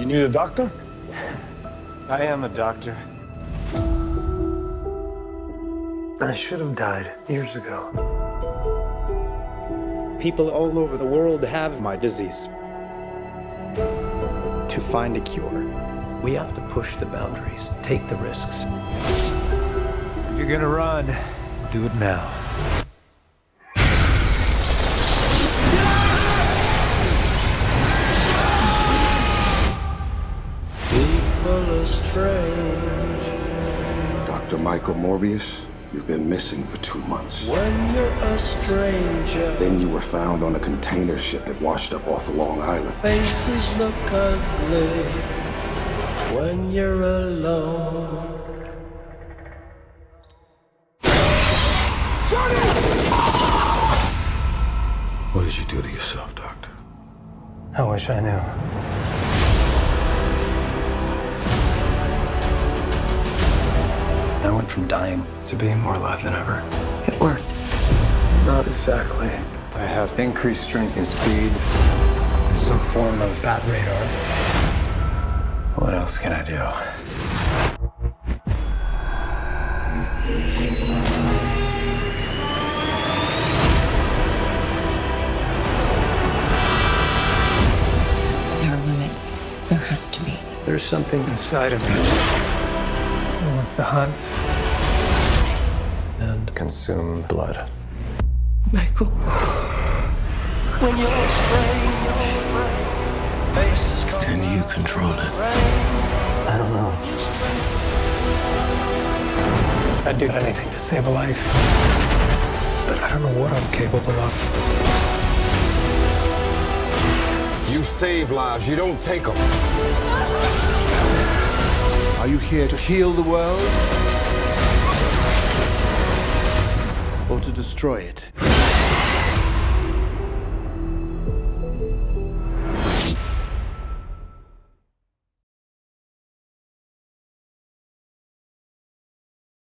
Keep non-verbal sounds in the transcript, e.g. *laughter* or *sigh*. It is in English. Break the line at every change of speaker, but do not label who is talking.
You need a doctor? *laughs*
I am a doctor.
I should have died years ago.
People all over the world have my disease. To find a cure, we have to push the boundaries, take the risks.
If you're gonna run, do it now.
People are strange
Dr. Michael Morbius, you've been missing for two months.
when you're a stranger.
Then you were found on a container ship that washed up off of Long Island.
Faces look ugly when you're alone.
What did you do to yourself, Doctor?
I wish I knew. From dying to being more alive than ever.
It worked.
Not exactly. I have increased strength and speed, and some form of bat radar. What else can I do?
There are limits. There has to be.
There's something inside of me that wants to hunt and consume blood.
Michael.
When you're strange. Faces come
Can you control it?
I don't know. I'd do anything to save a life. But I don't know what I'm capable of.
You save lives, you don't take them.
Are you here to heal the world? To destroy it?